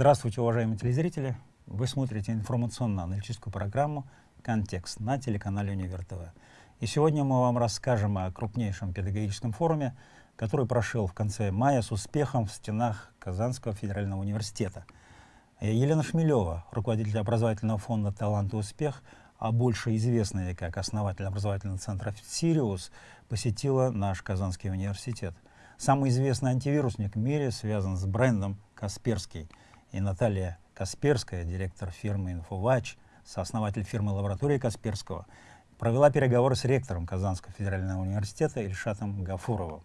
Здравствуйте, уважаемые телезрители! Вы смотрите информационно-аналитическую программу «Контекст» на телеканале «Универ ТВ». И сегодня мы вам расскажем о крупнейшем педагогическом форуме, который прошел в конце мая с успехом в стенах Казанского федерального университета. Елена Шмелева, руководитель образовательного фонда «Талант и успех», а больше известная как основатель образовательного центра «Сириус», посетила наш Казанский университет. Самый известный антивирусник в мире связан с брендом «Касперский». И Наталья Касперская, директор фирмы «Инфовач», сооснователь фирмы лаборатории Касперского, провела переговоры с ректором Казанского федерального университета Ильшатом Гафуровым.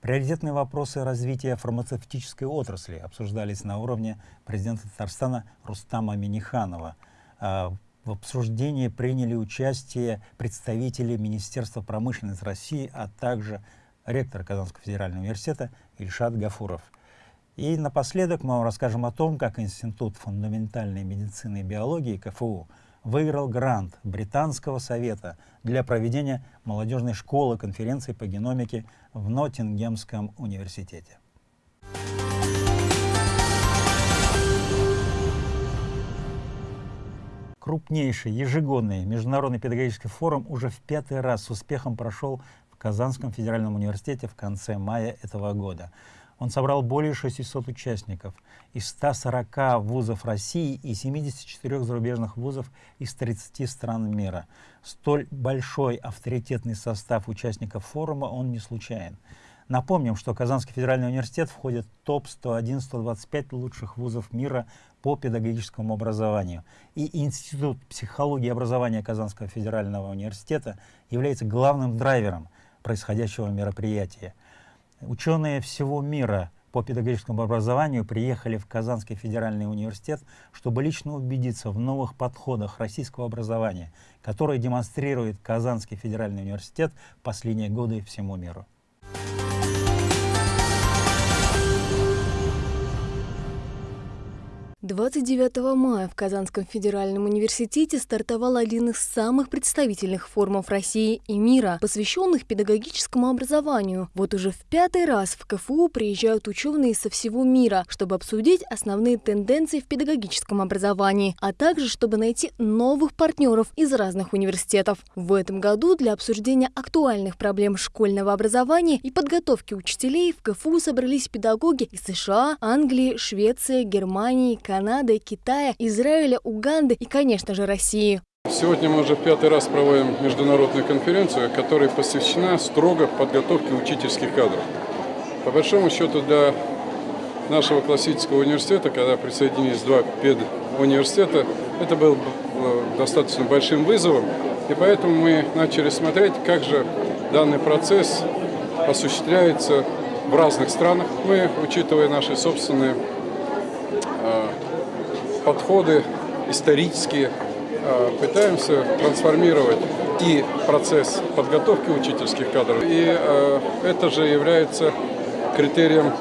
Приоритетные вопросы развития фармацевтической отрасли обсуждались на уровне президента Татарстана Рустама Миниханова. А, в обсуждении приняли участие представители Министерства промышленности России, а также ректор Казанского федерального университета Ильшат Гафуров. И напоследок мы вам расскажем о том, как Институт фундаментальной медицины и биологии КФУ выиграл грант Британского совета для проведения молодежной школы конференции по геномике в Ноттингемском университете. Крупнейший ежегодный международный педагогический форум уже в пятый раз с успехом прошел в Казанском федеральном университете в конце мая этого года. Он собрал более 600 участников из 140 вузов России и 74 зарубежных вузов из 30 стран мира. Столь большой авторитетный состав участников форума он не случайен. Напомним, что Казанский федеральный университет входит в топ-101-125 лучших вузов мира по педагогическому образованию. И Институт психологии и образования Казанского федерального университета является главным драйвером происходящего мероприятия. Ученые всего мира по педагогическому образованию приехали в Казанский федеральный университет, чтобы лично убедиться в новых подходах российского образования, которые демонстрирует Казанский федеральный университет последние годы всему миру. 29 мая в Казанском федеральном университете стартовал один из самых представительных форумов России и мира, посвященных педагогическому образованию. Вот уже в пятый раз в КФУ приезжают ученые со всего мира, чтобы обсудить основные тенденции в педагогическом образовании, а также чтобы найти новых партнеров из разных университетов. В этом году для обсуждения актуальных проблем школьного образования и подготовки учителей в КФУ собрались педагоги из США, Англии, Швеции, Германии, Канады, Китая, Израиля, Уганды и, конечно же, России. Сегодня мы уже пятый раз проводим международную конференцию, которая посвящена строго подготовке учительских кадров. По большому счету для нашего классического университета, когда присоединились два педуниверситета, это был э, достаточно большим вызовом, и поэтому мы начали смотреть, как же данный процесс осуществляется в разных странах. Мы, учитывая наши собственные подходы исторические, э, пытаемся трансформировать и процесс подготовки учительских кадров, и э, это же является критерием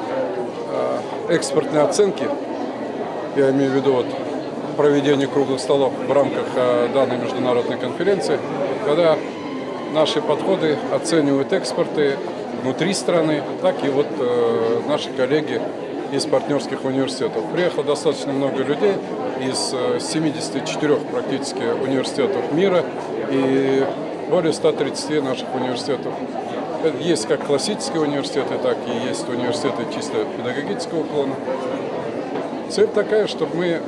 э, экспортной оценки, я имею в виду вот проведение круглых столов в рамках данной международной конференции, когда наши подходы оценивают экспорты внутри страны, так и вот наши коллеги из партнерских университетов. Приехало достаточно много людей из 74 э, практически университетов мира и более 130 наших университетов. Есть как классические университеты, так и есть университеты чисто педагогического уклона. Цель такая, чтобы мы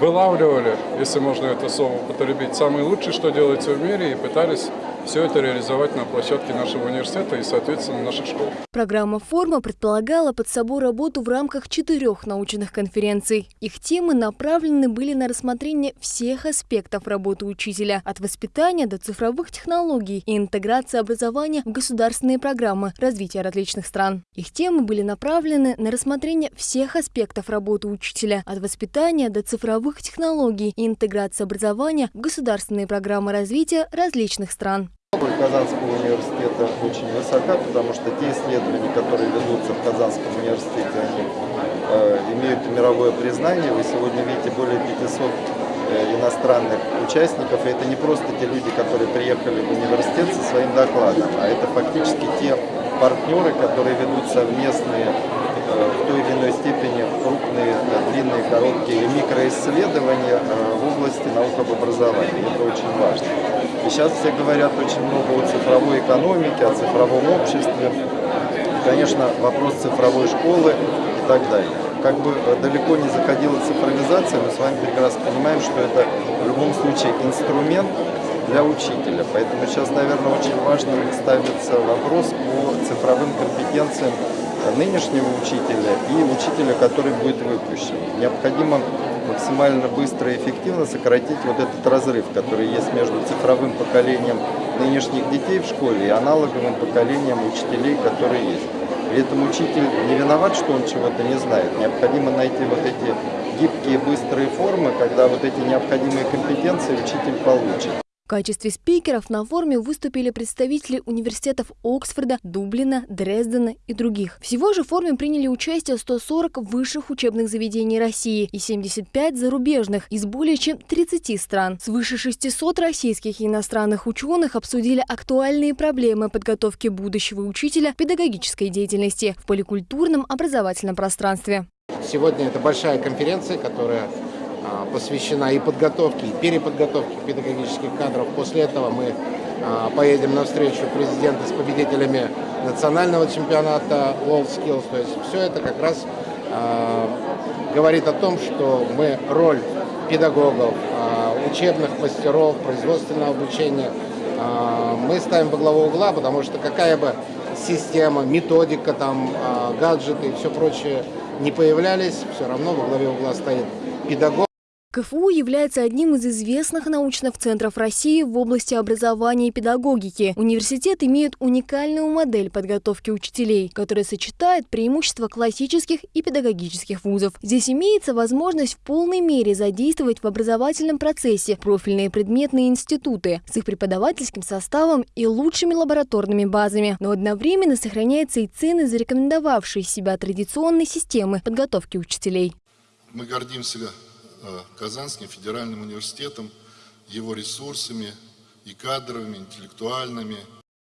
вылавливали, если можно это слово употребить, самые лучшие, что делается в мире, и пытались все это реализовать на площадке нашего университета и, соответственно, наших школ. Программа «Форма» предполагала под собой работу в рамках четырех научных конференций. Их темы направлены были на рассмотрение всех аспектов работы учителя, от воспитания до цифровых технологий и интеграции образования в государственные программы развития различных стран. Их темы были направлены на рассмотрение всех аспектов работы учителя, от воспитания до цифровых технологий и интеграции образования в государственные программы развития различных стран. Казанского университета очень высока, потому что те исследования, которые ведутся в Казанском университете, они э, имеют мировое признание. Вы сегодня видите более 500 э, иностранных участников. И это не просто те люди, которые приехали в университет со своим докладом, а это фактически те партнеры, которые ведут совместные э, в той или иной степени крупные, длинные, короткие или микроисследования э, в области наук об образовании. Это очень важно. И сейчас все говорят очень много о цифровой экономике, о цифровом обществе. Конечно, вопрос цифровой школы и так далее. Как бы э, далеко не заходила цифровизация, мы с вами прекрасно понимаем, что это в любом случае инструмент для учителя. Поэтому сейчас, наверное, очень важно ставится вопрос по цифровым компетенциям нынешнего учителя и учителя, который будет выпущен. Необходимо максимально быстро и эффективно сократить вот этот разрыв, который есть между цифровым поколением нынешних детей в школе и аналоговым поколением учителей, которые есть. При этом учитель не виноват, что он чего-то не знает. Необходимо найти вот эти гибкие, быстрые формы, когда вот эти необходимые компетенции учитель получит. В качестве спикеров на форуме выступили представители университетов Оксфорда, Дублина, Дрездена и других. Всего же в форуме приняли участие 140 высших учебных заведений России и 75 зарубежных из более чем 30 стран. Свыше 600 российских и иностранных ученых обсудили актуальные проблемы подготовки будущего учителя педагогической деятельности в поликультурном образовательном пространстве. Сегодня это большая конференция, которая посвящена и подготовке, и переподготовке педагогических кадров. После этого мы а, поедем на встречу президента с победителями национального чемпионата WorldSkills. То есть все это как раз а, говорит о том, что мы роль педагогов, учебных мастеров, производственного обучения мы ставим во главу угла, потому что какая бы система, методика, там, гаджеты и все прочее не появлялись, все равно во главе угла стоит педагог. КФУ является одним из известных научных центров России в области образования и педагогики. Университет имеет уникальную модель подготовки учителей, которая сочетает преимущества классических и педагогических вузов. Здесь имеется возможность в полной мере задействовать в образовательном процессе профильные предметные институты с их преподавательским составом и лучшими лабораторными базами. Но одновременно сохраняется и цены, зарекомендовавшие себя традиционной системы подготовки учителей. Мы гордимся Казанским федеральным университетом, его ресурсами и кадровыми, интеллектуальными.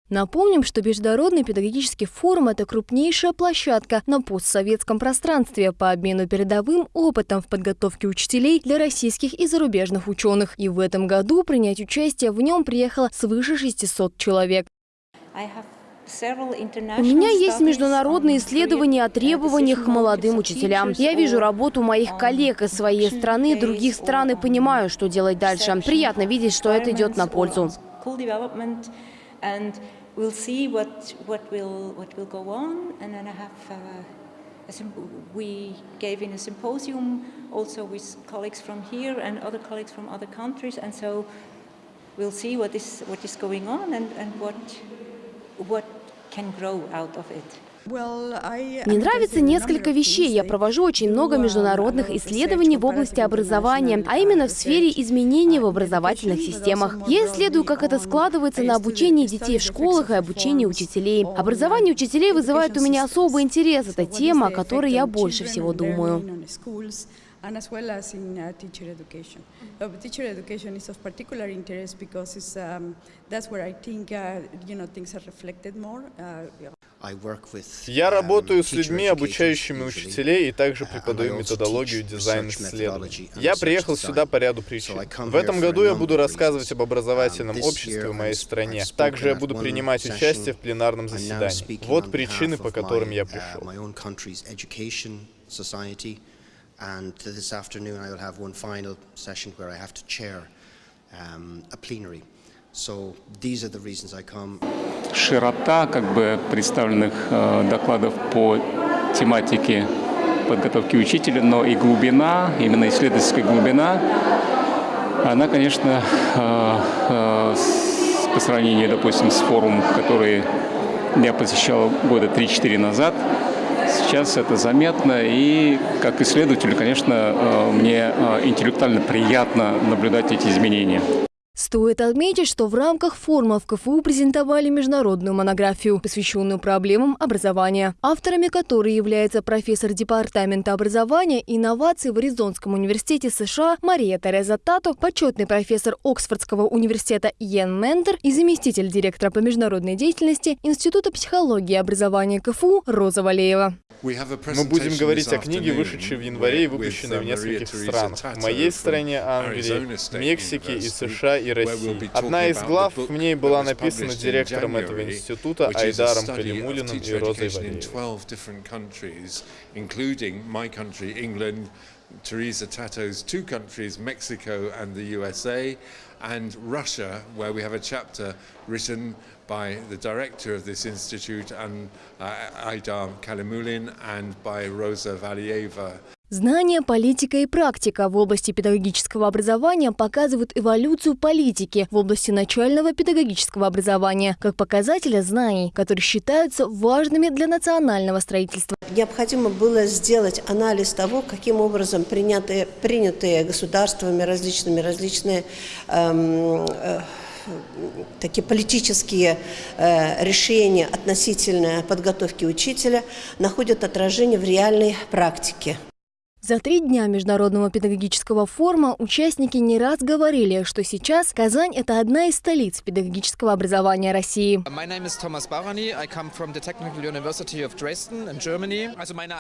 Напомним, что Международный педагогический форум – это крупнейшая площадка на постсоветском пространстве по обмену передовым опытом в подготовке учителей для российских и зарубежных ученых. И в этом году принять участие в нем приехало свыше 600 человек. У меня есть международные исследования о требованиях к молодым учителям. Я вижу работу моих коллег из своей страны, других стран и понимаю, что делать дальше. Приятно видеть, что это идет на пользу. we gave in a symposium also with colleagues from here and other colleagues from other countries and so we'll see what is what is going on and, and what what мне нравится несколько вещей. Я провожу очень много международных исследований в области образования, а именно в сфере изменений в образовательных системах. Я исследую, как это складывается на обучении детей в школах и обучении учителей. Образование учителей вызывает у меня особый интерес. Это тема, о которой я больше всего думаю. And as well as in uh, teacher education. Uh, teacher education is of particular interest because it's, um, that's where I think uh, you know things are reflected more. Uh, Я работаю с людьми, обучающими учителей, и также преподаю методологию дизайн-исследований. Я приехал сюда по ряду причин. В этом году я буду рассказывать об образовательном обществе в моей стране. Также я буду принимать участие в пленарном заседании. Вот причины, по которым я пришел. And this afternoon I will have one final session where I have to chair um, a plenary. So these are the reasons I come. Широта как бы представленных э, докладов по тематике подготовки учителя, но и глубина, именно исследовательская глубина, она, конечно, э, э, по сравнению, допустим, с форумом, который я посещал года 3-4 назад, Сейчас это заметно, и как исследователю, конечно, э, мне э, интеллектуально приятно наблюдать эти изменения. Стоит отметить, что в рамках форума в КФУ презентовали международную монографию, посвященную проблемам образования, авторами которой является профессор Департамента образования и инноваций в Аризонском университете США Мария Тереза Тато, почетный профессор Оксфордского университета Йен Мендер и заместитель директора по международной деятельности Института психологии и образования КФУ Роза Валеева. Мы будем говорить о книге, вышедшей в январе и выпущенной в нескольких странах. В моей стране Англии, Мексике и США и России. Одна из глав в ней была написана директором этого института Айдаром Калимулиным и Розой Валеевой. Teresa Tato's two countries, Mexico and the USA, and Russia, where we have a chapter written by the director of this institute, and uh, Aidar Kalimulin, and by Rosa Valieva. Знания, политика и практика в области педагогического образования показывают эволюцию политики в области начального педагогического образования как показателя знаний, которые считаются важными для национального строительства. Необходимо было сделать анализ того, каким образом принятые, принятые государствами различными различные эм, э, такие политические э, решения относительно подготовки учителя находят отражение в реальной практике. За три дня Международного педагогического форума участники не раз говорили, что сейчас Казань – это одна из столиц педагогического образования России.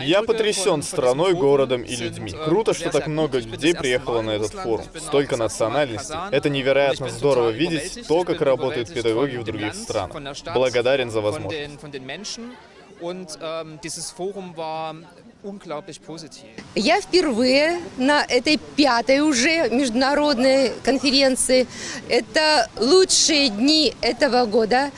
Я потрясен страной, городом и людьми. Круто, что так много людей приехало на этот форум. Столько национальностей. Это невероятно здорово видеть то, как работают педагоги в других странах. Благодарен за возможность. Я впервые на этой пятой уже международной конференции. Это лучшие дни этого года.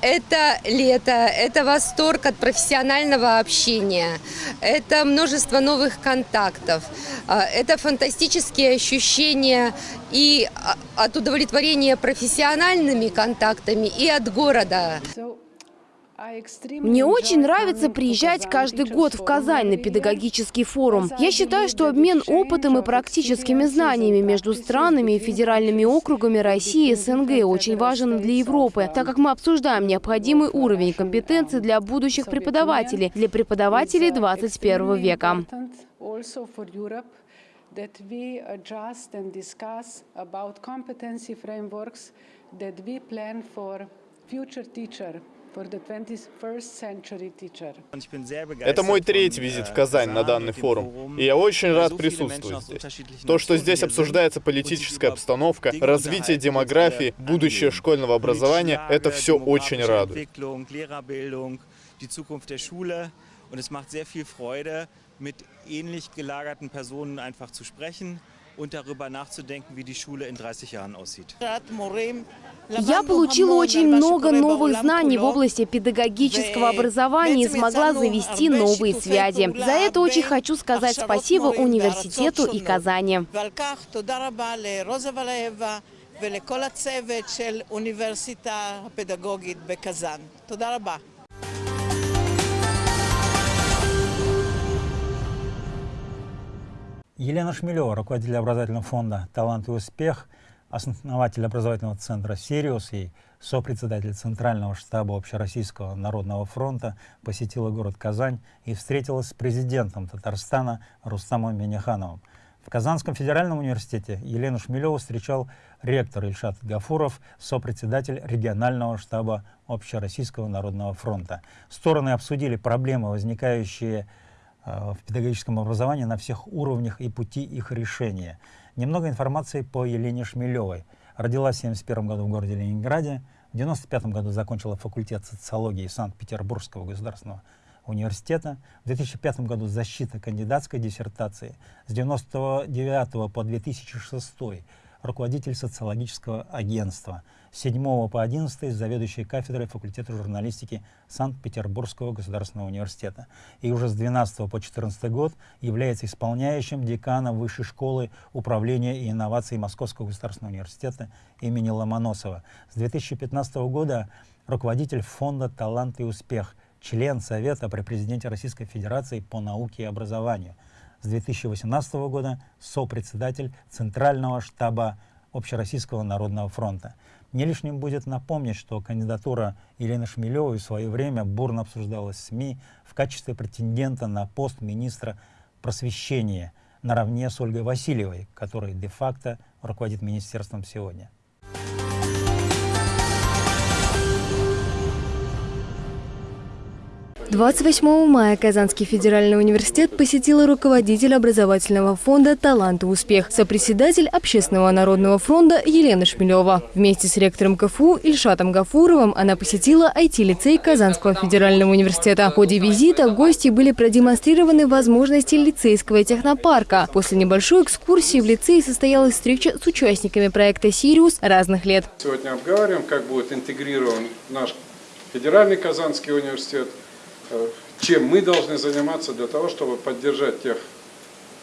Это лето, это восторг от профессионального общения, это множество новых контактов, а, это фантастические ощущения и а, от удовлетворения профессиональными контактами, и от города. Мне очень нравится приезжать каждый год в Казань на педагогический форум. Я считаю, что обмен опытом и практическими знаниями между странами и федеральными округами России и СНГ очень важен для Европы, так как мы обсуждаем необходимый уровень компетенций для будущих преподавателей, для преподавателей 21 века. that we adjust and discuss about competency frameworks that we plan for future teacher это мой третий визит в Казань на данный форум, и я очень рад присутствовать здесь. То, что здесь обсуждается политическая обстановка, развитие демографии, будущее школьного образования, это все очень радует. Und es macht sehr viel Freude, mit ähnlich gelagerten Personen einfach zu sprechen und darüber nachzudenken, wie die Schule in 30 Jahren aussieht. Я получила очень много новых знаний в области педагогического образования и смогла завести новые связи. За это очень хочу сказать спасибо университету и Казани. ולכל הצוות של אוניברסיטה הפדגוגית בקזאן. תודה רבה. Елена Шмелева, руководитель образовательного фонда «Талант и успех», основатель образовательного центра «Сириус» и сопредседатель Центрального штаба Общероссийского народного фронта, посетила город Казань и встретилась с президентом Татарстана Рустамом Минихановым. В Казанском федеральном университете Елену Шмелеву встречал ректор Ильшат Гафуров, сопредседатель регионального штаба Общероссийского народного фронта. Стороны обсудили проблемы, возникающие Э, в педагогическом образовании на всех уровнях и пути их решения. Немного информации по Елене Шмелевой. Родилась в 1971 году в городе Ленинграде. В 1995 году закончила факультет социологии Санкт-Петербургского государственного университета. В 2005 году защита кандидатской диссертации. С 1999 по 2006 руководитель социологического агентства. С 7 по 11 заведующий кафедрой факультета журналистики Санкт-Петербургского государственного университета. И уже с 12 по 14 год является исполняющим деканом Высшей школы управления и инноваций Московского государственного университета имени Ломоносова. С 2015 года руководитель фонда «Талант и успех», член Совета при президенте Российской Федерации по науке и образованию – с 2018 года сопредседатель Центрального штаба Общероссийского народного фронта. Не лишним будет напомнить, что кандидатура Елены Шмелевой в свое время бурно обсуждалась в СМИ в качестве претендента на пост министра просвещения наравне с Ольгой Васильевой, которая де-факто руководит министерством сегодня. 28 мая Казанский федеральный университет посетила руководитель образовательного фонда «Талант и успех», сопредседатель Общественного народного фронта Елена Шмелева. Вместе с ректором КФУ Ильшатом Гафуровым она посетила IT-лицей Казанского федерального университета. В ходе визита гости были продемонстрированы возможности лицейского технопарка. После небольшой экскурсии в лицее состоялась встреча с участниками проекта «Сириус» разных лет. Сегодня обговариваем, как будет интегрирован наш федеральный Казанский университет – чем мы должны заниматься для того, чтобы поддержать тех,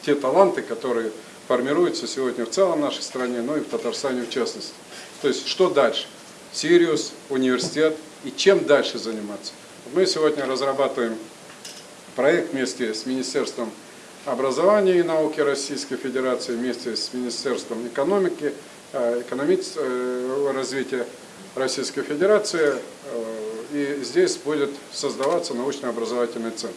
те таланты, которые формируются сегодня в целом нашей стране, но и в Татарстане в частности. То есть, что дальше? Сириус, университет и чем дальше заниматься? Мы сегодня разрабатываем проект вместе с Министерством образования и науки Российской Федерации, вместе с Министерством экономики, э, экономического э, развития Российской Федерации и здесь будет создаваться научно-образовательный центр.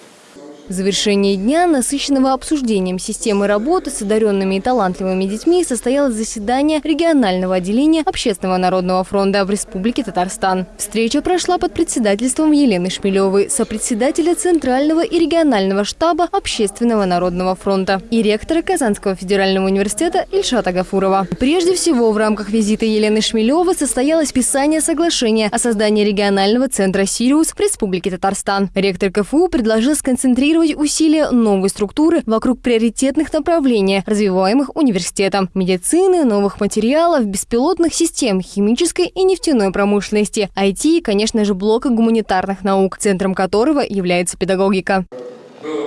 В завершении дня, насыщенного обсуждением системы работы с одаренными и талантливыми детьми, состоялось заседание регионального отделения Общественного народного фронта в Республике Татарстан. Встреча прошла под председательством Елены Шмелевой, сопредседателя Центрального и регионального штаба Общественного народного фронта и ректора Казанского федерального университета Ильшата Гафурова. Прежде всего, в рамках визита Елены Шмелевой состоялось писание соглашения о создании регионального центра «Сириус» в Республике Татарстан. Ректор КФУ предложил сконцентрировать концентрировать усилия новой структуры вокруг приоритетных направлений, развиваемых университетом – медицины, новых материалов, беспилотных систем, химической и нефтяной промышленности, IT и, конечно же, блока гуманитарных наук, центром которого является педагогика. Было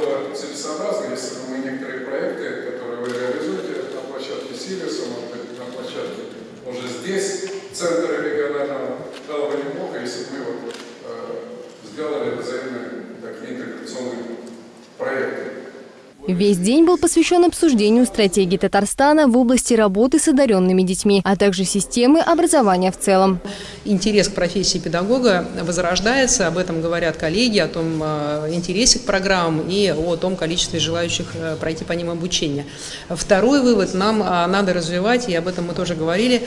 регионального, было бы неплохо, если бы мы вот, э, сделали взаимные такие интеграционные проекты. Весь день был посвящен обсуждению стратегии Татарстана в области работы с одаренными детьми, а также системы образования в целом. Интерес к профессии педагога возрождается, об этом говорят коллеги, о том э, интересе к программам и о том количестве желающих э, пройти по ним обучение. Второй вывод, нам э, надо развивать, и об этом мы тоже говорили,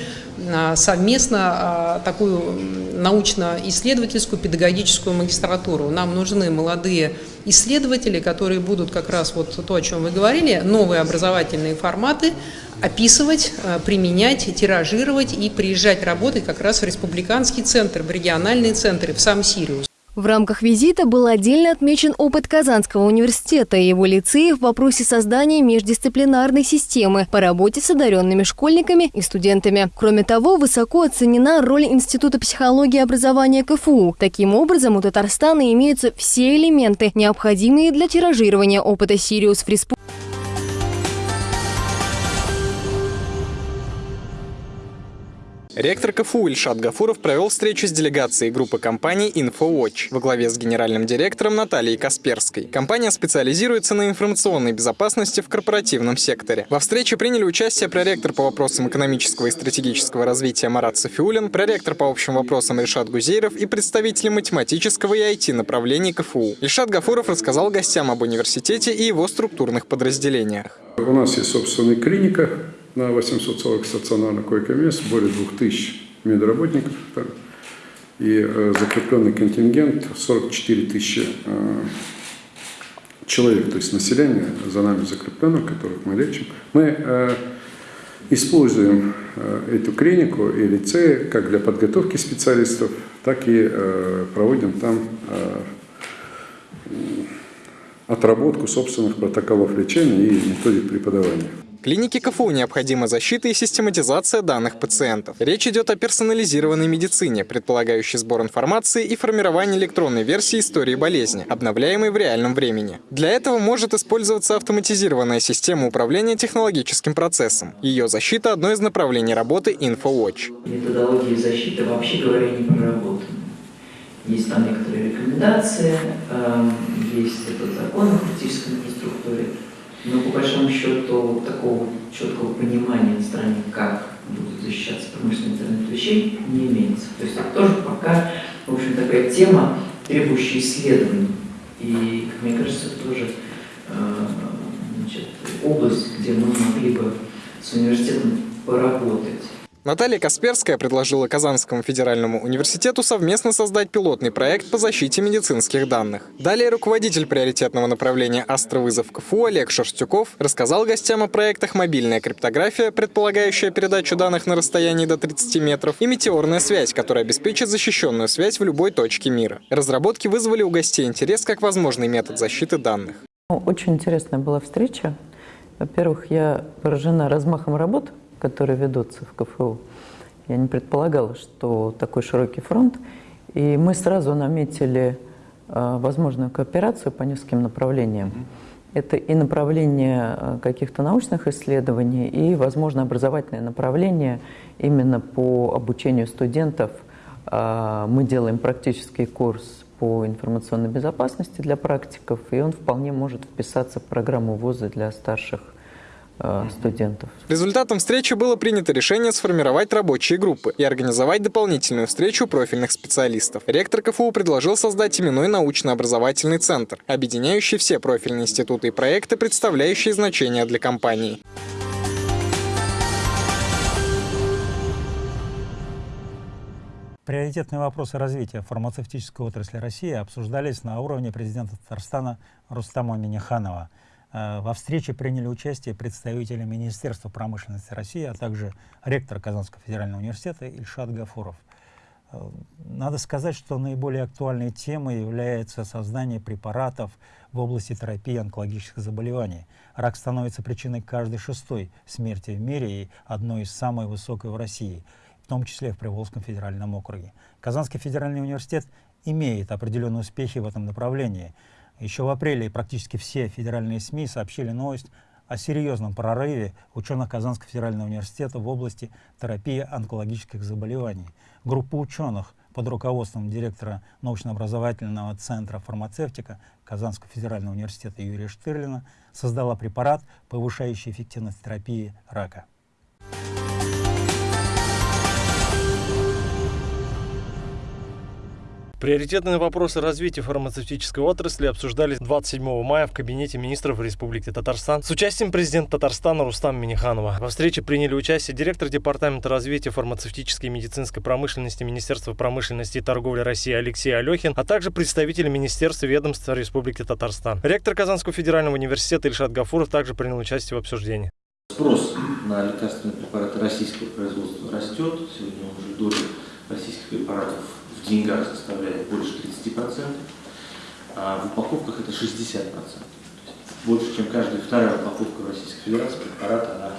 совместно такую научно-исследовательскую педагогическую магистратуру. Нам нужны молодые исследователи, которые будут как раз вот то, о чем вы говорили, новые образовательные форматы описывать, э, применять, тиражировать и приезжать работать как раз в республиканский центр, в региональные центры, в сам Сириус. В рамках визита был отдельно отмечен опыт Казанского университета и его лицеев в вопросе создания междисциплинарной системы по работе с одаренными школьниками и студентами. Кроме того, высоко оценена роль Института психологии и образования КФУ. Таким образом, у Татарстана имеются все элементы, необходимые для тиражирования опыта «Сириус» в Ректор КФУ Ильшат Гафуров провел встречу с делегацией группы компаний InfoWatch во главе с генеральным директором Натальей Касперской. Компания специализируется на информационной безопасности в корпоративном секторе. Во встрече приняли участие проректор по вопросам экономического и стратегического развития Марат Софиулин, проректор по общим вопросам Ильшат Гузейров и представители математического и IT-направлений КФУ. Ильшат Гафуров рассказал гостям об университете и его структурных подразделениях. У нас есть собственная клиника, на 840 стационарных койко-мест, более 2000 медработников там, и э, закрепленный контингент 44 тысячи э, человек, то есть население за нами закрепленных, которых мы лечим. Мы э, используем э, эту клинику и лицеи как для подготовки специалистов, так и э, проводим там э, отработку собственных протоколов лечения и методик преподавания. Клинике КФУ необходима защита и систематизация данных пациентов. Речь идет о персонализированной медицине, предполагающей сбор информации и формирование электронной версии истории болезни, обновляемой в реальном времени. Для этого может использоваться автоматизированная система управления технологическим процессом. Ее защита – одно из направлений работы InfoWatch. Методология защиты, вообще говоря, не проработана. Есть там некоторые рекомендации, эм, есть этот закон о критической инфраструктуре, но по большому счету такого четкого понимания на стране, как будут защищаться промышленный интернет вещей, не имеется. То есть это тоже пока, в общем, такая тема, требующая исследований. И, как мне кажется, это тоже э, значит, область, где мы могли бы с университетом поработать. Наталья Касперская предложила Казанскому федеральному университету совместно создать пилотный проект по защите медицинских данных. Далее руководитель приоритетного направления «Астровызов КФУ» Олег Шерстюков рассказал гостям о проектах «Мобильная криптография», предполагающая передачу данных на расстоянии до 30 метров, и «Метеорная связь», которая обеспечит защищенную связь в любой точке мира. Разработки вызвали у гостей интерес как возможный метод защиты данных. Очень интересная была встреча. Во-первых, я поражена размахом работ, которые ведутся в КФУ. Я не предполагала, что такой широкий фронт. И мы сразу наметили э, возможную кооперацию по нескольким направлениям. Это и направление э, каких-то научных исследований, и, возможно, образовательное направление именно по обучению студентов. Э, мы делаем практический курс по информационной безопасности для практиков, и он вполне может вписаться в программу вуза для старших студентов. Результатом встречи было принято решение сформировать рабочие группы и организовать дополнительную встречу профильных специалистов. Ректор КФУ предложил создать именной научно-образовательный центр, объединяющий все профильные институты и проекты, представляющие значение для компании. Приоритетные вопросы развития фармацевтической отрасли России обсуждались на уровне президента Татарстана Рустама Миниханова – Э, во встрече приняли участие представители Министерства промышленности России, а также ректор Казанского федерального университета Ильшат Гафуров. Э, надо сказать, что наиболее актуальной темой является создание препаратов в области терапии онкологических заболеваний. Рак становится причиной каждой шестой смерти в мире и одной из самой высокой в России, в том числе в Приволжском федеральном округе. Казанский федеральный университет имеет определенные успехи в этом направлении – еще в апреле практически все федеральные СМИ сообщили новость о серьезном прорыве ученых Казанского федерального университета в области терапии онкологических заболеваний. Группа ученых под руководством директора научно-образовательного центра фармацевтика Казанского федерального университета Юрия Штырлина создала препарат, повышающий эффективность терапии рака. Приоритетные вопросы развития фармацевтической отрасли обсуждались 27 мая в кабинете министров Республики Татарстан с участием президента Татарстана Рустама Миниханова. Во встрече приняли участие директор Департамента развития фармацевтической и медицинской промышленности Министерства промышленности и торговли России Алексей Алехин, а также представители Министерства ведомства Республики Татарстан. Ректор Казанского федерального университета Ильшат Гафуров также принял участие в обсуждении. Спрос на лекарственные препараты российского производства растет. Сегодня уже доля российских препаратов в деньгах составляет больше 30%, а в упаковках это 60%. Больше, чем каждая вторая упаковка в Российской Федерации препарата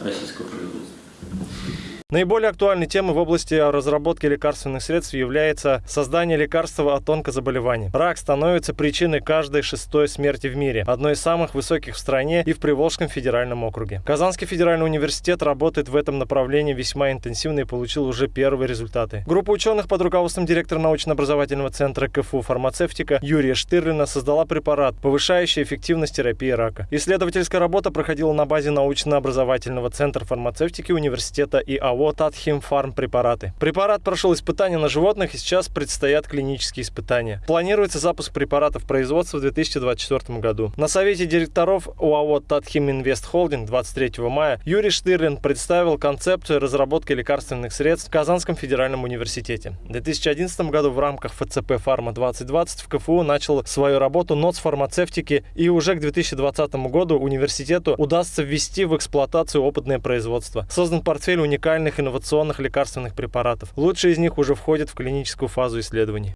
российского производства. Наиболее актуальной темой в области разработки лекарственных средств является создание лекарства от онкозаболеваний. Рак становится причиной каждой шестой смерти в мире, одной из самых высоких в стране и в Приволжском федеральном округе. Казанский федеральный университет работает в этом направлении весьма интенсивно и получил уже первые результаты. Группа ученых под руководством директора научно-образовательного центра КФУ «Фармацевтика» Юрия Штырлина создала препарат, повышающий эффективность терапии рака. Исследовательская работа проходила на базе научно-образовательного центра фармацевтики университета ИАО ГМО Татхимфарм препараты. Препарат прошел испытания на животных и сейчас предстоят клинические испытания. Планируется запуск препаратов производства в 2024 году. На совете директоров УАО Татхим Инвест Холдинг 23 мая Юрий Штырлин представил концепцию разработки лекарственных средств в Казанском федеральном университете. В 2011 году в рамках ФЦП Фарма 2020 в КФУ начал свою работу НОЦ фармацевтики и уже к 2020 году университету удастся ввести в эксплуатацию опытное производство. Создан портфель уникальных современных инновационных лекарственных препаратов. Лучшие из них уже входят в клиническую фазу исследований.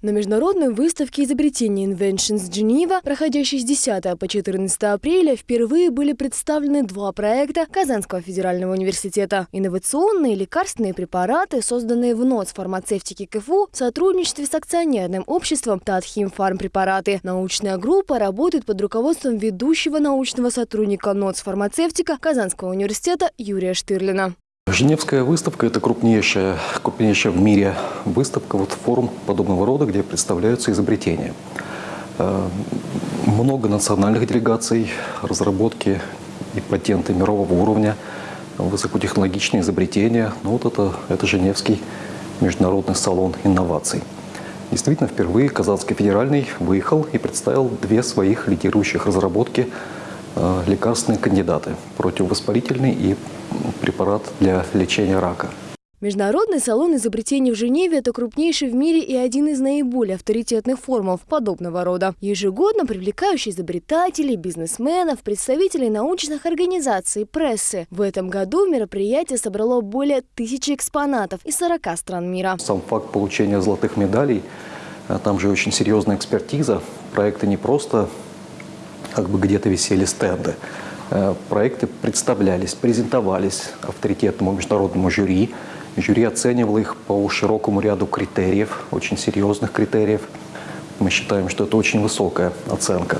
На международной выставке изобретений Inventions Geneva, проходящей с 10 по 14 апреля, впервые были представлены два проекта Казанского федерального университета. Инновационные лекарственные препараты, созданные в НОЦ фармацевтики КФУ в сотрудничестве с акционерным обществом Татхим Фармпрепараты. Научная группа работает под руководством ведущего научного сотрудника НОЦ фармацевтика Казанского университета Юрия Штырлина. Женевская выставка – это крупнейшая, крупнейшая в мире выставка, вот форум подобного рода, где представляются изобретения. Э, много национальных делегаций, разработки и патенты мирового уровня, высокотехнологичные изобретения. Ну вот это, это Женевский международный салон инноваций. Действительно, впервые Казанский федеральный выехал и представил две своих лидирующих разработки э, лекарственные кандидаты – противовоспалительный и препарат для лечения рака. Международный салон изобретений в Женеве – это крупнейший в мире и один из наиболее авторитетных форумов подобного рода. Ежегодно привлекающий изобретателей, бизнесменов, представителей научных организаций, прессы. В этом году мероприятие собрало более тысячи экспонатов из 40 стран мира. Сам факт получения золотых медалей, а там же очень серьезная экспертиза. Проекты не просто как бы где-то висели стенды. Э, проекты представлялись, презентовались авторитетному международному жюри, Жюри оценивало их по широкому ряду критериев, очень серьезных критериев. Мы считаем, что это очень высокая оценка.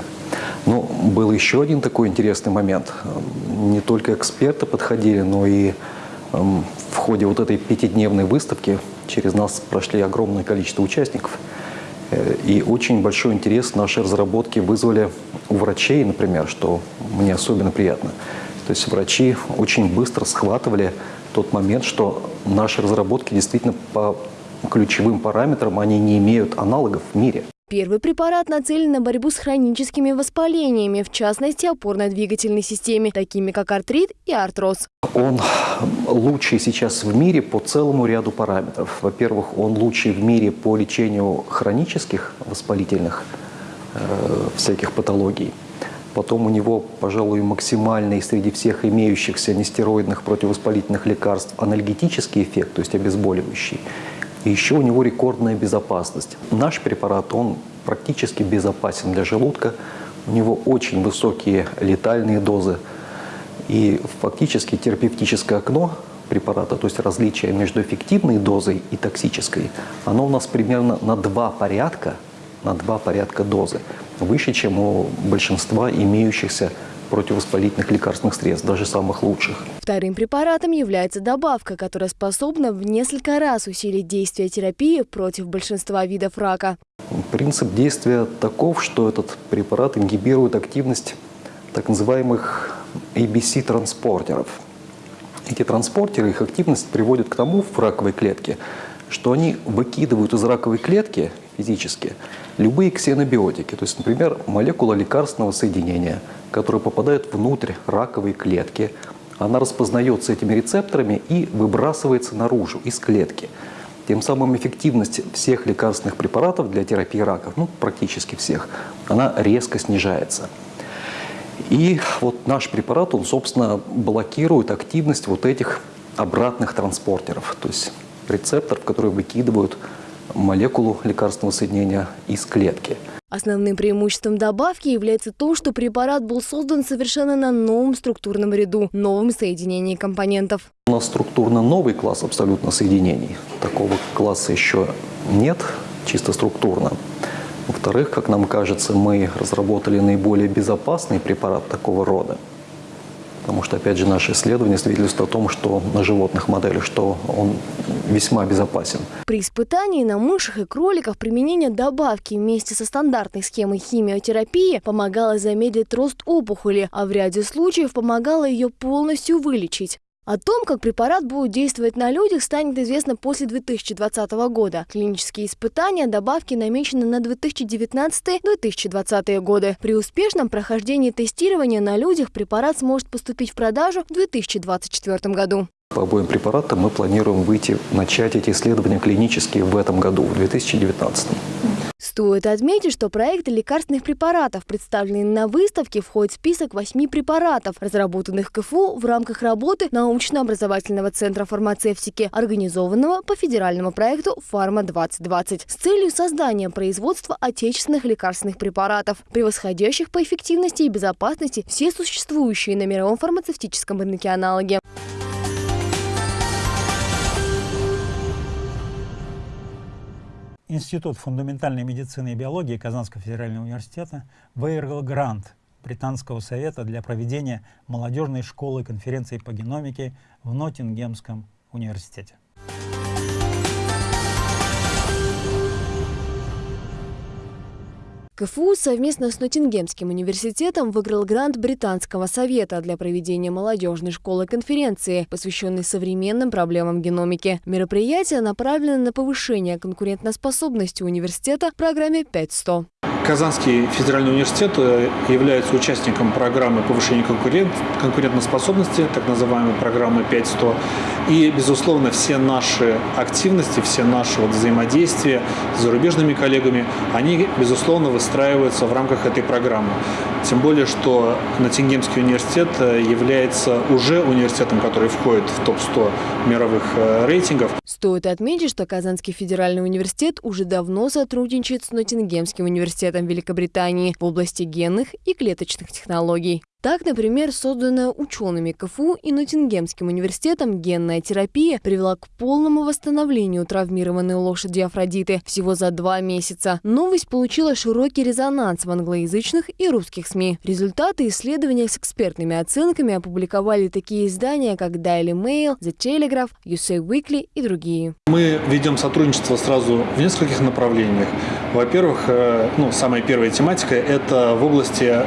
Но был еще один такой интересный момент. Не только эксперты подходили, но и эм, в ходе вот этой пятидневной выставки через нас прошли огромное количество участников. И очень большой интерес наши разработки вызвали у врачей, например, что мне особенно приятно. То есть врачи очень быстро схватывали тот момент, что наши разработки действительно по ключевым параметрам, они не имеют аналогов в мире. Первый препарат нацелен на борьбу с хроническими воспалениями, в частности опорно-двигательной системе, такими как артрит и артроз. Он лучший сейчас в мире по целому ряду параметров. Во-первых, он лучший в мире по лечению хронических воспалительных э, всяких патологий. Потом у него, пожалуй, максимальный среди всех имеющихся нестероидных противовоспалительных лекарств анальгетический эффект, то есть обезболивающий. И еще у него рекордная безопасность. Наш препарат, он практически безопасен для желудка. У него очень высокие летальные дозы. И фактически терапевтическое окно препарата, то есть различие между эффективной дозой и токсической, оно у нас примерно на два порядка, на два порядка дозы выше, чем у большинства имеющихся противовоспалительных лекарственных средств, даже самых лучших. Вторым препаратом является добавка, которая способна в несколько раз усилить действие терапии против большинства видов рака. Принцип действия таков, что этот препарат ингибирует активность так называемых ABC-транспортеров. Эти транспортеры, их активность приводит к тому в раковой клетке, что они выкидывают из раковой клетки физически любые ксенобиотики, то есть, например, молекула лекарственного соединения, которая попадает внутрь раковой клетки, она распознается этими рецепторами и выбрасывается наружу, из клетки. Тем самым эффективность всех лекарственных препаратов для терапии раков, ну, практически всех, она резко снижается. И вот наш препарат, он, собственно, блокирует активность вот этих обратных транспортеров, то есть рецепторов, которые выкидывают молекулу лекарственного соединения из клетки. Основным преимуществом добавки является то, что препарат был создан совершенно на новом структурном ряду, новом соединении компонентов. У нас структурно новый класс абсолютно соединений. Такого класса еще нет, чисто структурно. Во-вторых, как нам кажется, мы разработали наиболее безопасный препарат такого рода. Потому что, опять же, наши исследования свидетельствуют о том, что на животных моделях, что он весьма безопасен. При испытании на мышах и кроликах применение добавки вместе со стандартной схемой химиотерапии помогало замедлить рост опухоли, а в ряде случаев помогало ее полностью вылечить. О том, как препарат будет действовать на людях, станет известно после 2020 года. Клинические испытания добавки намечены на 2019-2020 годы. При успешном прохождении тестирования на людях препарат сможет поступить в продажу в 2024 году. По обоим препаратам мы планируем выйти, начать эти исследования клинические в этом году, в 2019. Стоит отметить, что проекты лекарственных препаратов, представленные на выставке, входит в список восьми препаратов, разработанных КФУ в рамках работы научно-образовательного центра фармацевтики, организованного по федеральному проекту «Фарма-2020» с целью создания производства отечественных лекарственных препаратов, превосходящих по эффективности и безопасности все существующие на мировом фармацевтическом рынке аналоги. Институт фундаментальной медицины и биологии Казанского федерального университета выиграл грант Британского совета для проведения молодежной школы конференции по геномике в Ноттингемском университете. КФУ совместно с Ноттингемским университетом выиграл грант Британского совета для проведения молодежной школы конференции, посвященной современным проблемам геномики. Мероприятие направлено на повышение конкурентоспособности университета в программе 5.100. Казанский федеральный университет э, является участником программы повышения конкурент, конкурентоспособности, так называемой программы 5.100. И, безусловно, все наши активности, все наши вот взаимодействия с зарубежными коллегами, они, безусловно, выстраиваются в рамках этой программы. Тем более, что Ноттингемский университет э, является уже университетом, который входит в топ-100 мировых э, рейтингов. Стоит отметить, что Казанский федеральный университет уже давно сотрудничает с Ноттингемским университетом Великобритании в области генных и клеточных технологий. Так, например, созданная учеными КФУ и Ноттингемским университетом генная терапия привела к полному восстановлению травмированной лошади Афродиты всего за два месяца. Новость получила широкий резонанс в англоязычных и русских СМИ. Результаты исследования с экспертными оценками опубликовали такие издания, как Daily Mail, The Telegraph, USA Weekly и другие. Мы ведем сотрудничество сразу в нескольких направлениях. Во-первых, э, ну, самая первая тематика – это в области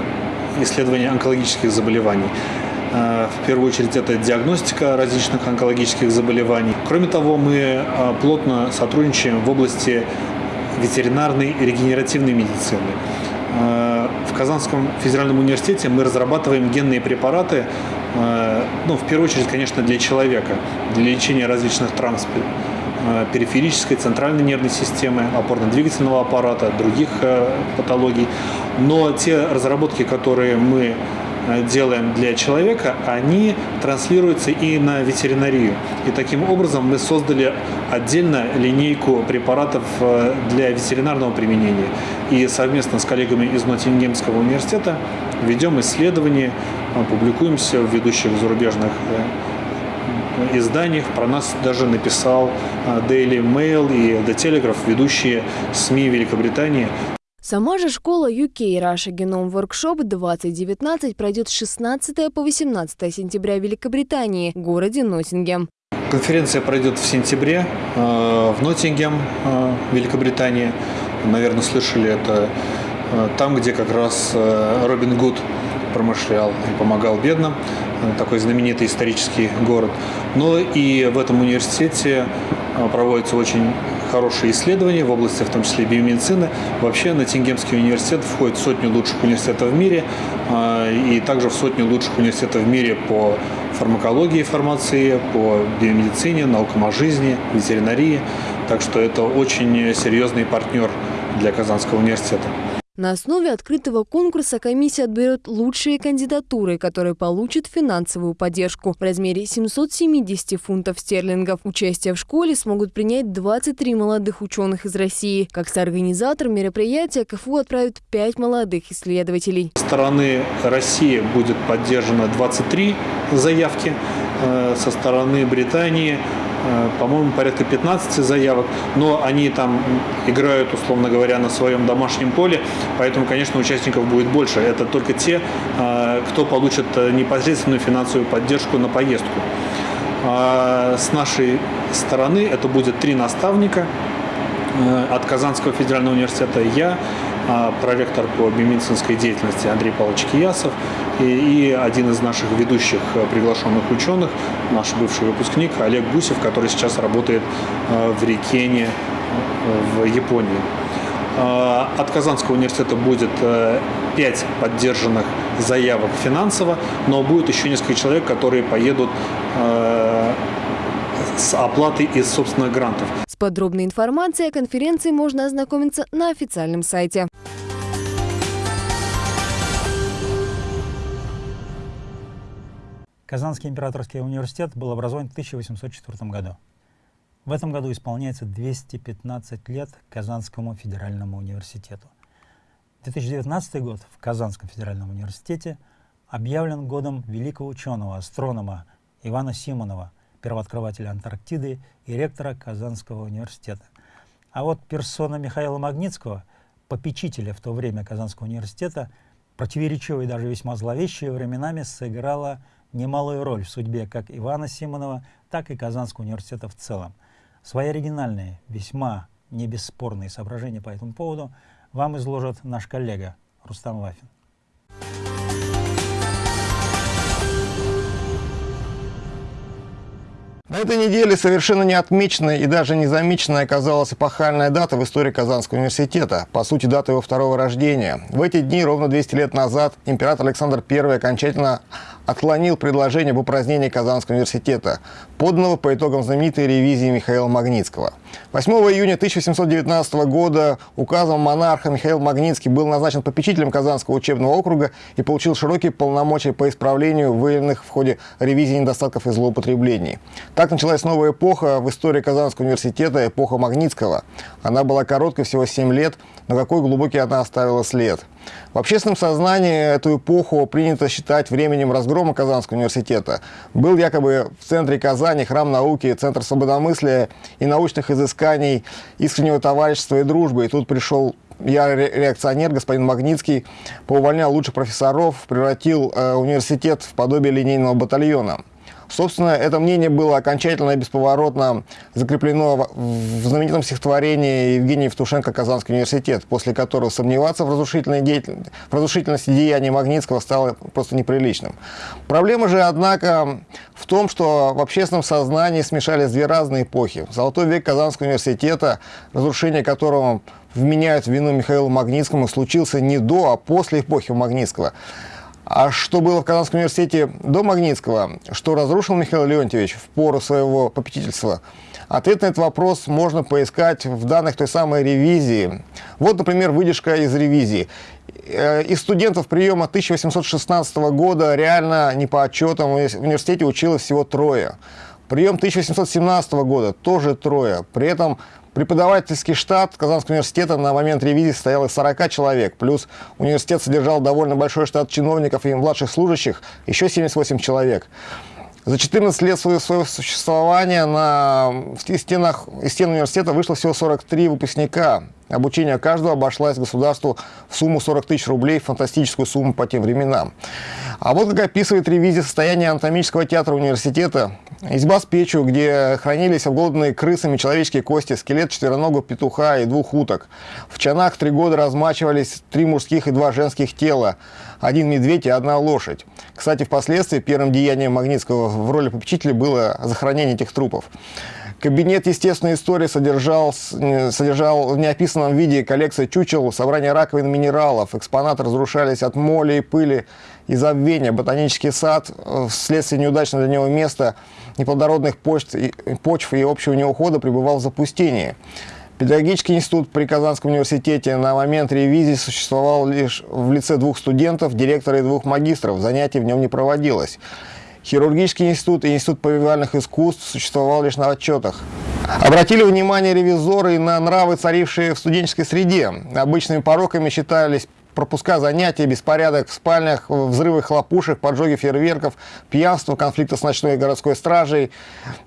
исследования онкологических заболеваний. Э, в первую очередь это диагностика различных онкологических заболеваний. Кроме того, мы э, плотно сотрудничаем в области ветеринарной и регенеративной медицины. Э, в Казанском федеральном университете мы разрабатываем генные препараты, ну, в первую очередь, конечно, для человека, для лечения различных травм периферической, центральной нервной системы, опорно-двигательного аппарата, других патологий. Но те разработки, которые мы э, делаем для человека, они транслируются и на ветеринарию. И таким образом мы создали отдельно линейку препаратов э, для ветеринарного применения. И совместно с коллегами из Ноттингемского университета ведем исследования, э, публикуемся в ведущих зарубежных изданиях. Про нас даже написал Daily Mail и The Telegraph, ведущие СМИ Великобритании. Сама же школа UK Russia Genome Workshop 2019 пройдет с 16 по 18 сентября в Великобритании, городе Ноттингем. Конференция пройдет в сентябре э, в Ноттингем, э, Великобритании. Наверное, слышали это там, где как раз Робин Гуд промышлял и помогал бедным. Такой знаменитый исторический город. Но и в этом университете проводится очень хорошие исследования в области, в том числе биомедицины. Вообще Ноттингемский университет входит в сотню лучших университетов в мире а, и также в сотню лучших университетов в мире по фармакологии, фармации, по биомедицине, наукам о жизни, ветеринарии. Так что это очень серьезный партнер для Казанского университета. На основе открытого конкурса комиссия отберет лучшие кандидатуры, которые получат финансовую поддержку в размере 770 фунтов стерлингов. Участие в школе смогут принять 23 молодых ученых из России. Как соорганизатор мероприятия КФУ отправит 5 молодых исследователей. Со стороны России будет поддержано 23 заявки, э, со стороны Британии по-моему, порядка 15 заявок, но они там играют, условно говоря, на своем домашнем поле, поэтому, конечно, участников будет больше. Это только те, э, кто получит э, непосредственную финансовую поддержку на поездку. А с нашей стороны это будет три наставника от Казанского федерального университета, я, проректор по биомедицинской деятельности Андрей Павлович Киясов и, и один из наших ведущих э, приглашенных ученых, наш бывший выпускник Олег Гусев, который сейчас работает э, в Рикене э, в Японии. От Казанского университета будет 5 поддержанных заявок финансово, но будет еще несколько человек, которые поедут с оплатой из собственных грантов. Подробной информацией о конференции можно ознакомиться на официальном сайте. Казанский императорский университет был образован в 1804 году. В этом году исполняется 215 лет Казанскому федеральному университету. 2019 год в Казанском федеральном университете объявлен годом великого ученого, астронома Ивана Симонова – первооткрывателя Антарктиды и ректора Казанского университета. А вот персона Михаила Магнитского, попечителя в то время Казанского университета, противоречивой и даже весьма зловещей временами сыграла немалую роль в судьбе как Ивана Симонова, так и Казанского университета в целом. Свои оригинальные, весьма не бесспорные соображения по этому поводу вам изложит наш коллега Рустам Лафин. На этой неделе совершенно неотмеченная и даже незамеченная оказалась эпохальная дата в истории Казанского университета, по сути, дата его второго рождения. В эти дни, ровно 200 лет назад, император Александр I окончательно отклонил предложение об упразднении Казанского университета, поданного по итогам знаменитой ревизии Михаила Магнитского. 8 июня 1719 года указом монарха Михаил Магнитский был назначен попечителем Казанского учебного округа и получил широкие полномочия по исправлению выявленных в ходе ревизии недостатков и злоупотреблений. Так началась новая эпоха в истории Казанского университета, эпоха Магнитского. Она была короткой, всего 7 лет, но какой глубокий она оставила след. В общественном сознании эту эпоху принято считать временем разгрома Казанского университета. Был якобы в центре Казани храм науки, центр свободомыслия и научных изысканий, искреннего товарищества и дружбы. И тут пришел я реакционер, господин Магнитский, поувольнял лучших профессоров, превратил э, университет в подобие линейного батальона. Собственно, это мнение было окончательно и бесповоротно закреплено в знаменитом стихотворении Евгения Евтушенко «Казанский университет», после которого сомневаться в, разрушительной деятель... в разрушительности деяний Магнитского стало просто неприличным. Проблема же, однако, в том, что в общественном сознании смешались две разные эпохи. Золотой век Казанского университета, разрушение которого вменяют вину Михаилу Магнитскому, случился не до, а после эпохи Магнитского. А что было в Казанском университете до Магнитского, что разрушил Михаил Леонтьевич в пору своего попечительства? Ответ на этот вопрос можно поискать в данных той самой ревизии. Вот, например, выдержка из ревизии. Э, из студентов приема 1816 года реально не по отчетам в университете училось всего трое. Прием 1817 года тоже трое. При этом Преподавательский штат Казанского университета на момент ревизии состоял из 40 человек, плюс университет содержал довольно большой штат чиновников и младших служащих, еще 78 человек. За 14 лет своего, существования на, стенах, из стен университета вышло всего 43 выпускника. Обучение каждого обошлось государству в сумму 40 тысяч рублей, фантастическую сумму по тем временам. А вот как описывает ревизия состояния анатомического театра университета. Изба с печью, где хранились обглоданные крысами человеческие кости, скелет четвероногого петуха и двух уток. В чанах три года размачивались три мужских и два женских тела, один медведь и одна лошадь. Кстати, впоследствии первым деянием Магнитского в роли попечителя было захоронение этих трупов. Кабинет естественной истории содержал, содержал в неописанном виде коллекции чучел, собрание раковин минералов. Экспонаты разрушались от моли и пыли и забвения. Ботанический сад э, вследствие неудачного для него места, неплодородных почв и, почв и общего неухода пребывал в запустении. Педагогический институт при Казанском университете на момент ревизии существовал лишь в лице двух студентов, директора и двух магистров. Занятий в нем не проводилось. Хирургический институт и институт повивальных искусств существовал лишь на отчетах. Обратили внимание ревизоры на нравы, царившие в студенческой среде. Обычными пороками считались пропуска занятий, беспорядок в спальнях, взрывы хлопушек, поджоги фейерверков, пьянство, конфликты с ночной городской стражей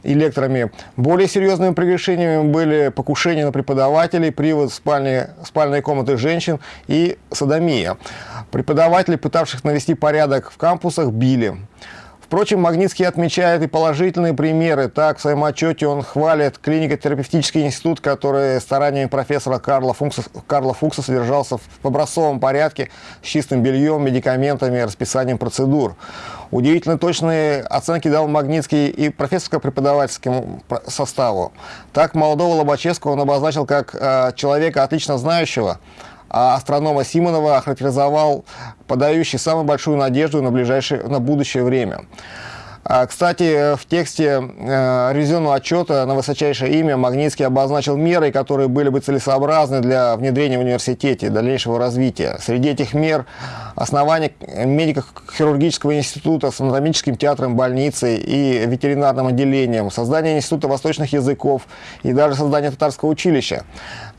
и лекторами. Более серьезными прегрешениями были покушения на преподавателей, привод в спальне, спальные комнаты женщин и садомия. Преподавателей, пытавших навести порядок в кампусах, били. Впрочем, Магнитский отмечает и положительные примеры. Так, в своем отчете он хвалит клинико-терапевтический институт, который стараниями профессора Карла Фукса, Карла Фукса содержался в образцовом порядке с чистым бельем, медикаментами расписанием процедур. Удивительно точные оценки дал Магнитский и профессорско-преподавательскому составу. Так, молодого Лобачевского он обозначил как э, человека отлично знающего, астронома Симонова охарактеризовал подающий самую большую надежду на, ближайшее, на будущее время. А, кстати, в тексте э, ревизионного отчета на высочайшее имя Магнитский обозначил меры, которые были бы целесообразны для внедрения в университете, дальнейшего развития. Среди этих мер основание медико-хирургического института с анатомическим театром, больницей и ветеринарным отделением, создание института восточных языков и даже создание татарского училища.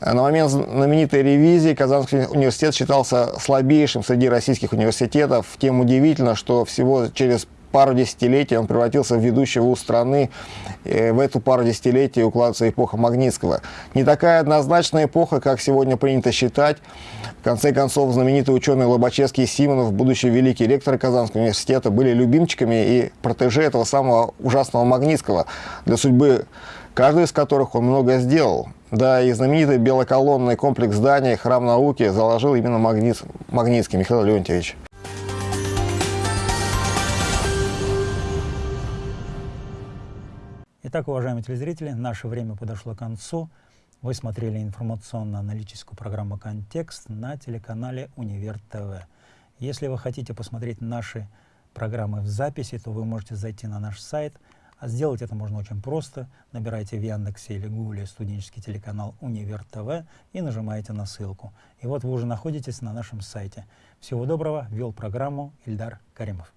На момент знаменитой ревизии Казанский университет считался слабейшим среди российских университетов. Тем удивительно, что всего через пару десятилетий он превратился в ведущий вуз страны. И в эту пару десятилетий укладывается эпоха Магнитского. Не такая однозначная эпоха, как сегодня принято считать. В конце концов, знаменитые ученые Лобачевский и Симонов, будущий великий ректор Казанского университета, были любимчиками и протеже этого самого ужасного Магнитского, для судьбы каждый из которых он многое сделал. Да, и знаменитый белоколонный комплекс зданий «Храм науки» заложил именно Магнит, Магнитский Михаил Леонтьевич. Итак, уважаемые телезрители, наше время подошло к концу. Вы смотрели информационно-аналитическую программу «Контекст» на телеканале «Универ ТВ». Если вы хотите посмотреть наши программы в записи, то вы можете зайти на наш сайт. А сделать это можно очень просто. Набирайте в Яндексе или Гугле студенческий телеканал «Универ ТВ» и нажимаете на ссылку. И вот вы уже находитесь на нашем сайте. Всего доброго. Вел программу Ильдар Каримов.